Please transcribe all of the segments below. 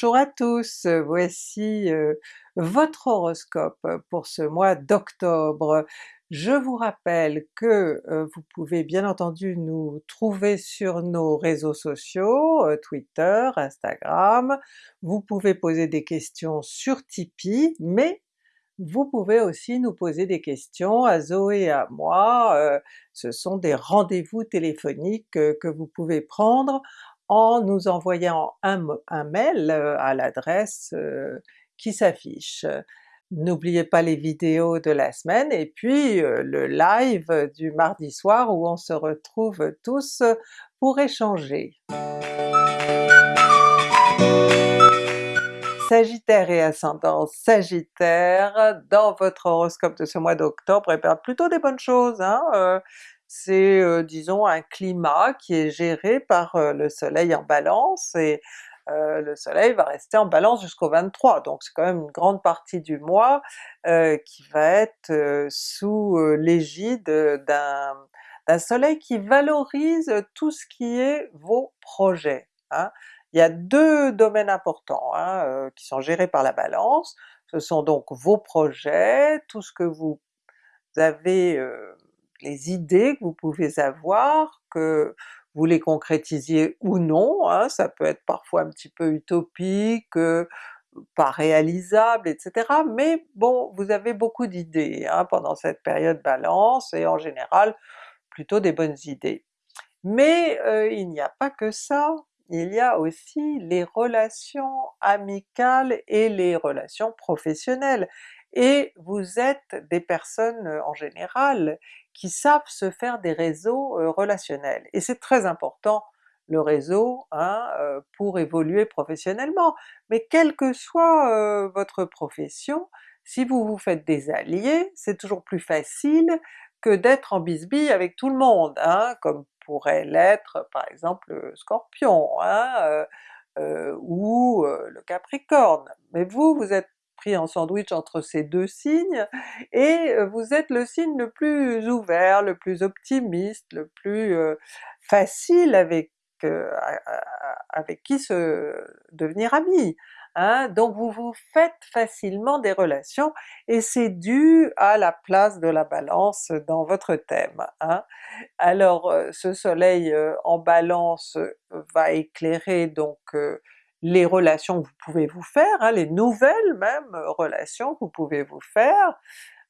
Bonjour à tous, voici euh, votre horoscope pour ce mois d'octobre. Je vous rappelle que euh, vous pouvez bien entendu nous trouver sur nos réseaux sociaux, euh, Twitter, Instagram, vous pouvez poser des questions sur Tipeee, mais vous pouvez aussi nous poser des questions à Zoé et à moi, ce sont des rendez-vous téléphoniques que vous pouvez prendre en nous envoyant un, mail euh, à l'adresse euh, qui s'affiche. N'oubliez pas les vidéos de la semaine et puis euh, le live du mardi soir où on se retrouve tous pour échanger. Sagittaire et ascendant Sagittaire, dans votre horoscope de ce mois d'octobre, et eh bien plutôt des bonnes choses, hein? C'est disons un climat qui est géré par le soleil en balance et le soleil va rester en balance jusqu'au 23, donc c'est quand même une grande partie du mois qui va être sous l'égide d'un soleil qui valorise tout ce qui est vos projets. Hein. Il y a deux domaines importants hein, qui sont gérés par la balance, ce sont donc vos projets, tout ce que vous avez les idées que vous pouvez avoir, que vous les concrétisiez ou non, hein, ça peut être parfois un petit peu utopique, euh, pas réalisable, etc. Mais bon, vous avez beaucoup d'idées hein, pendant cette période Balance, et en général plutôt des bonnes idées. Mais euh, il n'y a pas que ça, il y a aussi les relations amicales et les relations professionnelles, et vous êtes des personnes en général qui savent se faire des réseaux relationnels. Et c'est très important le réseau hein, pour évoluer professionnellement. Mais quelle que soit votre profession, si vous vous faites des alliés, c'est toujours plus facile que d'être en bisbille avec tout le monde, hein, comme pourrait l'être par exemple le Scorpion, hein, ou le Capricorne. Mais vous, vous êtes pris en sandwich entre ces deux signes, et vous êtes le signe le plus ouvert, le plus optimiste, le plus facile avec, avec qui se devenir ami. Hein? Donc vous vous faites facilement des relations, et c'est dû à la place de la Balance dans votre thème. Hein? Alors ce soleil en Balance va éclairer donc les relations que vous pouvez vous faire, hein, les nouvelles même euh, relations que vous pouvez vous faire,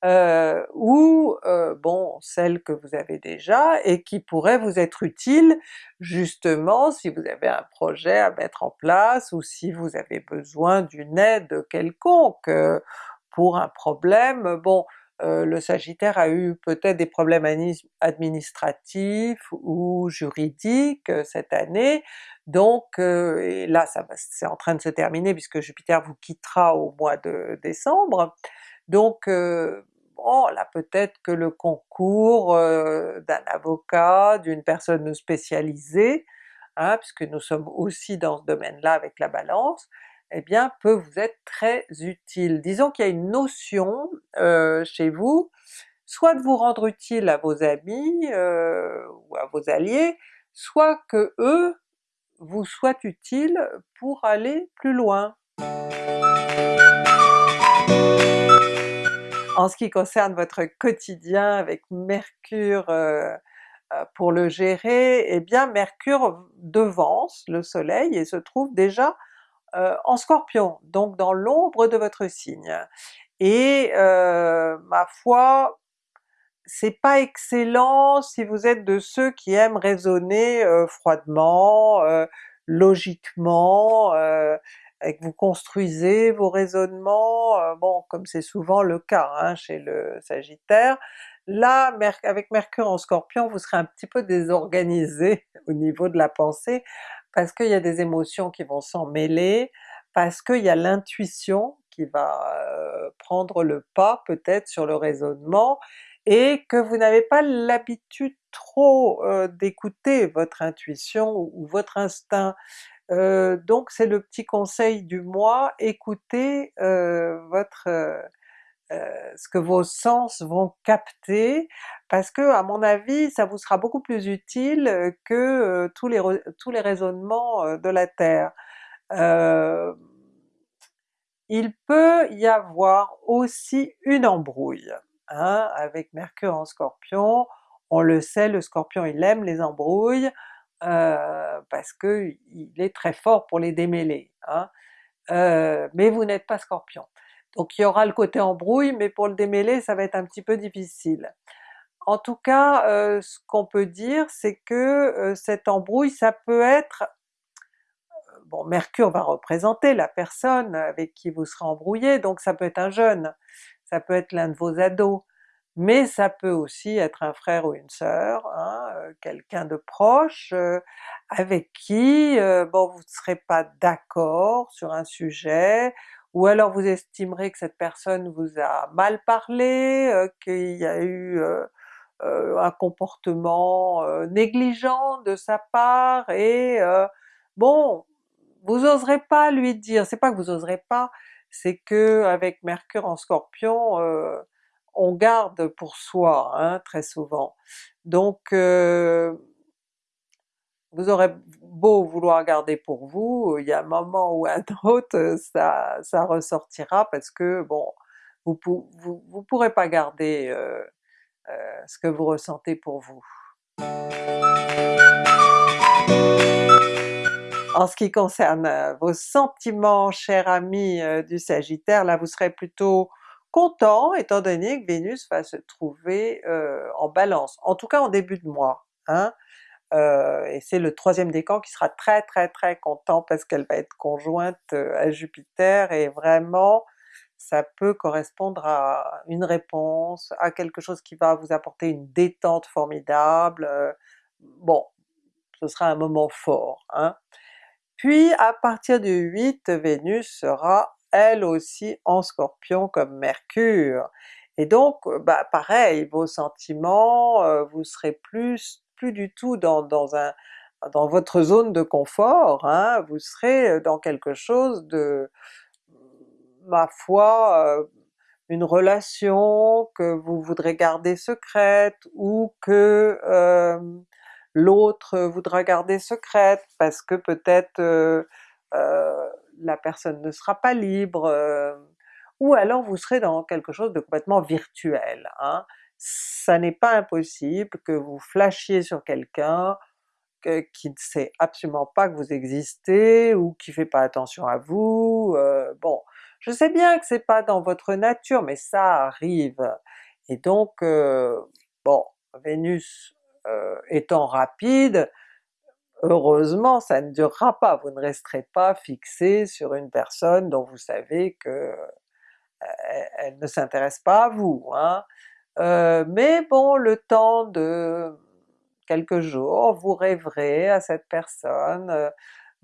euh, ou euh, bon celles que vous avez déjà et qui pourraient vous être utiles justement si vous avez un projet à mettre en place ou si vous avez besoin d'une aide quelconque pour un problème. Bon, le Sagittaire a eu peut-être des problèmes administratifs ou juridiques cette année, donc et là c'est en train de se terminer puisque Jupiter vous quittera au mois de décembre, donc bon là peut-être que le concours d'un avocat, d'une personne spécialisée, hein, puisque nous sommes aussi dans ce domaine-là avec la Balance, eh bien peut vous être très utile. Disons qu'il y a une notion euh, chez vous, soit de vous rendre utile à vos amis euh, ou à vos alliés, soit que eux vous soient utiles pour aller plus loin. En ce qui concerne votre quotidien avec Mercure euh, pour le gérer, eh bien Mercure devance le soleil et se trouve déjà euh, en Scorpion, donc dans l'ombre de votre signe. Et euh, ma foi, c'est pas excellent si vous êtes de ceux qui aiment raisonner euh, froidement, logiquement, et que vous construisez vos raisonnements, bon comme c'est souvent le cas hein, chez le Sagittaire, là avec Mercure en Scorpion vous serez un petit peu désorganisé au niveau de la pensée, parce qu'il y a des émotions qui vont s'en mêler, parce qu'il y a l'intuition qui va euh, prendre le pas peut-être sur le raisonnement, et que vous n'avez pas l'habitude trop euh, d'écouter votre intuition ou, votre instinct. Euh, donc c'est le petit conseil du mois, écoutez votre euh, ce que vos sens vont capter, parce que à mon avis ça vous sera beaucoup plus utile que euh, tous, les, tous les raisonnements euh, de la Terre. il peut y avoir aussi une embrouille hein, avec Mercure en Scorpion. On le sait, le Scorpion il aime les embrouilles euh, parce que il est très fort pour les démêler. Hein. Euh, mais vous n'êtes pas Scorpion. Donc il y aura le côté embrouille, mais pour le démêler ça va être un petit peu difficile. En tout cas, euh, ce qu'on peut dire c'est que cette embrouille ça peut être bon Mercure va représenter la personne avec qui vous serez embrouillé, donc ça peut être un jeune, ça peut être l'un de vos ados, mais ça peut aussi être un frère ou une sœur, hein, euh, quelqu'un de proche euh, avec qui euh, bon vous ne serez pas d'accord sur un sujet, ou alors vous estimerez que cette personne vous a mal parlé, qu'il y a eu un comportement négligent de sa part, et bon, vous oserez pas lui dire, c'est pas que vous oserez pas, c'est que avec Mercure en Scorpion, euh, on garde pour soi hein, très souvent. Donc euh, vous aurez beau vouloir garder pour vous, il y a un moment ou un autre ça, ça ressortira parce que bon, vous, vous pourrez pas garder euh, ce que vous ressentez pour vous. En ce qui concerne euh, vos sentiments, cher ami euh, du Sagittaire, là vous serez plutôt content étant donné que Vénus va se trouver euh, en Balance, en tout cas en début de mois. Hein? Et c'est le troisième décan qui sera très très très content parce qu'elle va être conjointe à Jupiter et vraiment ça peut correspondre à une réponse, à quelque chose qui va vous apporter une détente formidable, bon, ce sera un moment fort. Hein? Puis à partir du 8, Vénus sera elle aussi en Scorpion comme Mercure, et donc bah pareil, vos sentiments, euh, vous serez plus plus du tout dans, dans, un, dans votre zone de confort, hein, vous serez dans quelque chose de, ma foi, une relation que vous voudrez garder secrète, ou que l'autre voudra garder secrète parce que peut-être la personne ne sera pas libre, ou alors vous serez dans quelque chose de complètement virtuel. Hein. Ça n'est pas impossible que vous flashiez sur quelqu'un qui ne sait absolument pas que vous existez, ou qui fait pas attention à vous, bon, je sais bien que c'est pas dans votre nature, mais ça arrive. Et donc, bon, Vénus euh, étant rapide, heureusement ça ne durera pas, vous ne resterez pas fixé sur une personne dont vous savez que euh, elle ne s'intéresse pas à vous. Hein. Euh, mais bon, le temps de quelques jours, vous rêverez à cette personne,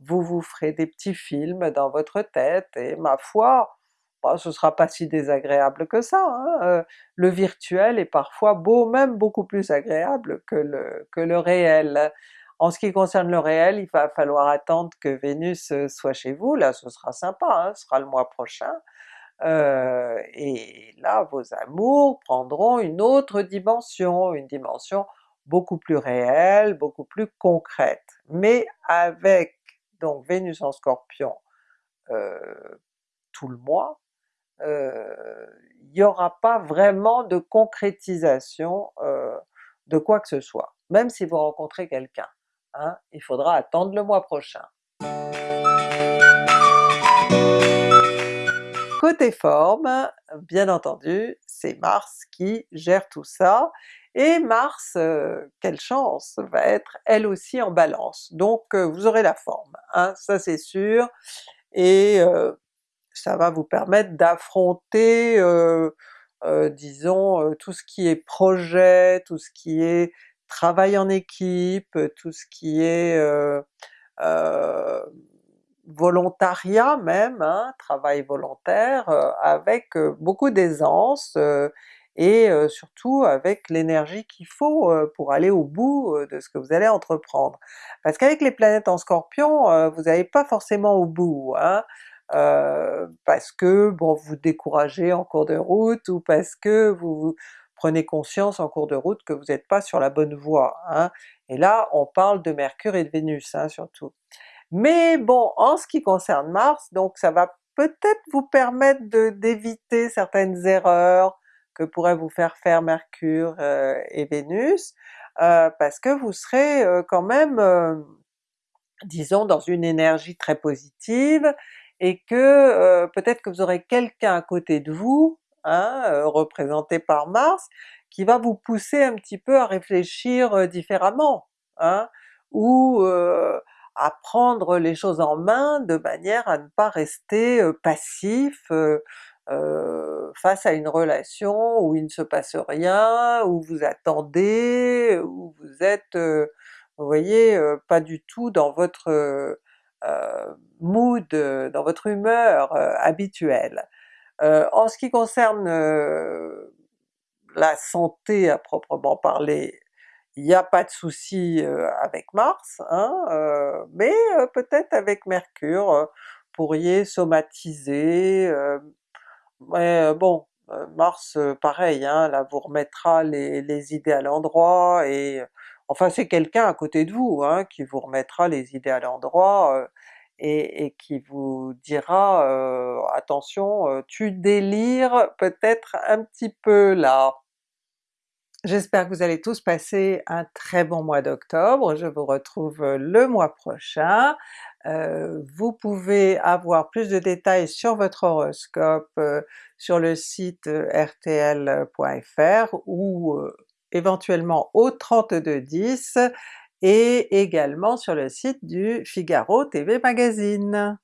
vous vous ferez des petits films dans votre tête, et ma foi, bah, ce sera pas si désagréable que ça. Hein, euh, le virtuel est parfois beau, même beaucoup plus agréable que le, que le réel. En ce qui concerne le réel, il va falloir attendre que Vénus euh, soit chez vous, là ce sera sympa, hein, ce sera le mois prochain, euh, et là vos amours prendront une autre dimension, une dimension beaucoup plus réelle, beaucoup plus concrète. Mais avec donc Vénus en Scorpion tout le mois, il n'y aura pas vraiment de concrétisation de quoi que ce soit, même si vous rencontrez quelqu'un. Hein, il faudra attendre le mois prochain. Côté forme, bien entendu, c'est Mars qui gère tout ça, et Mars, quelle chance, va être elle aussi en Balance, donc vous aurez la forme, hein, ça c'est sûr, et ça va vous permettre d'affronter euh, euh, disons euh, tout ce qui est projet, tout ce qui est travail en équipe, tout ce qui est volontariat même, hein, travail volontaire, avec beaucoup d'aisance et surtout avec l'énergie qu'il faut pour aller au bout de ce que vous allez entreprendre. Parce qu'avec les planètes en Scorpion, vous n'allez pas forcément au bout, hein? Euh, parce que bon vous découragez en cours de route, ou parce que vous, prenez conscience en cours de route que vous n'êtes pas sur la bonne voie. Hein. Et là on parle de Mercure et de Vénus hein, surtout. Mais bon, en ce qui concerne Mars, donc ça va peut-être vous permettre d'éviter certaines erreurs que pourraient vous faire faire Mercure et Vénus, parce que vous serez quand même, disons dans une énergie très positive, et que peut-être que vous aurez quelqu'un à côté de vous, hein, représenté par Mars, qui va vous pousser un petit peu à réfléchir différemment, hein, ou à prendre les choses en main de manière à ne pas rester passif face à une relation où il ne se passe rien, où vous attendez, où vous êtes, vous voyez, pas du tout dans votre mood, dans votre humeur habituelle. en ce qui concerne la santé à proprement parler, il n'y a pas de souci avec Mars, hein, mais peut-être avec Mercure, pourriez somatiser, mais bon, Mars pareil, hein, là vous remettra les, idées à l'endroit et enfin c'est quelqu'un à côté de vous hein, qui vous remettra les idées à l'endroit et, qui vous dira attention tu délires peut-être un petit peu là. J'espère que vous allez tous passer un très bon mois d'octobre, je vous retrouve le mois prochain. Euh, vous pouvez avoir plus de détails sur votre horoscope euh, sur le site euh, rtl.fr ou éventuellement au 3210 et également sur le site du Figaro TV Magazine.